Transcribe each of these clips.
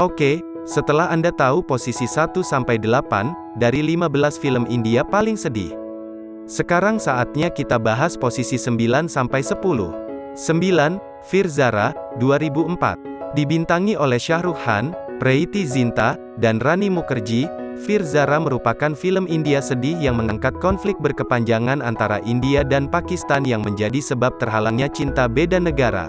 Oke, setelah Anda tahu posisi 1-8 dari 15 film India paling sedih. Sekarang saatnya kita bahas posisi 9-10. 9. Fir Zara, 2004. Dibintangi oleh Shahrukh Khan, Preity Zinta, dan Rani Mukherjee, Fir Zara merupakan film India sedih yang mengangkat konflik berkepanjangan antara India dan Pakistan yang menjadi sebab terhalangnya cinta beda negara.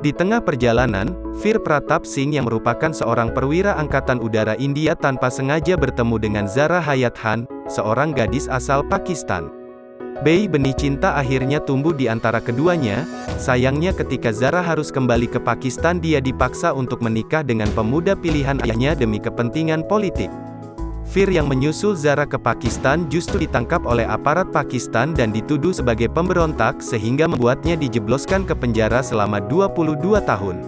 Di tengah perjalanan, Fir Pratap Singh yang merupakan seorang perwira Angkatan Udara India tanpa sengaja bertemu dengan Zara Hayat Khan, seorang gadis asal Pakistan. Bei benih cinta akhirnya tumbuh di antara keduanya, sayangnya ketika Zara harus kembali ke Pakistan dia dipaksa untuk menikah dengan pemuda pilihan ayahnya demi kepentingan politik. Fir yang menyusul Zara ke Pakistan justru ditangkap oleh aparat Pakistan dan dituduh sebagai pemberontak sehingga membuatnya dijebloskan ke penjara selama 22 tahun.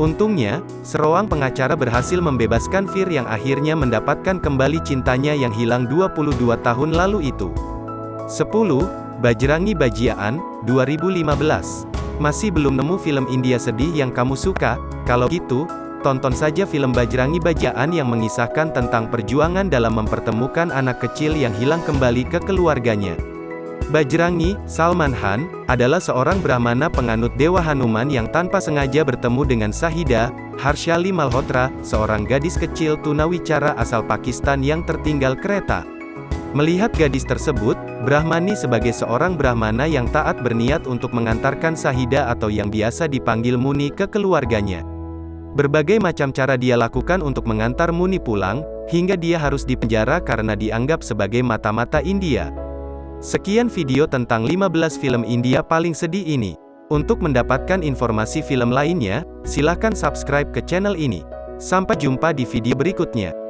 Untungnya, seroang pengacara berhasil membebaskan Fir yang akhirnya mendapatkan kembali cintanya yang hilang 22 tahun lalu itu. 10. Bajrangi Bajiaan, 2015. Masih belum nemu film India sedih yang kamu suka? Kalau gitu, tonton saja film Bajrangi Bajaan yang mengisahkan tentang perjuangan dalam mempertemukan anak kecil yang hilang kembali ke keluarganya. Bajrangi, Salman Khan, adalah seorang Brahmana penganut Dewa Hanuman yang tanpa sengaja bertemu dengan Sahida, Harshali Malhotra, seorang gadis kecil tunawicara asal Pakistan yang tertinggal kereta. Melihat gadis tersebut, Brahmani sebagai seorang Brahmana yang taat berniat untuk mengantarkan Sahida atau yang biasa dipanggil Muni ke keluarganya. Berbagai macam cara dia lakukan untuk mengantar Muni pulang, hingga dia harus dipenjara karena dianggap sebagai mata-mata India. Sekian video tentang 15 film India paling sedih ini. Untuk mendapatkan informasi film lainnya, silakan subscribe ke channel ini. Sampai jumpa di video berikutnya.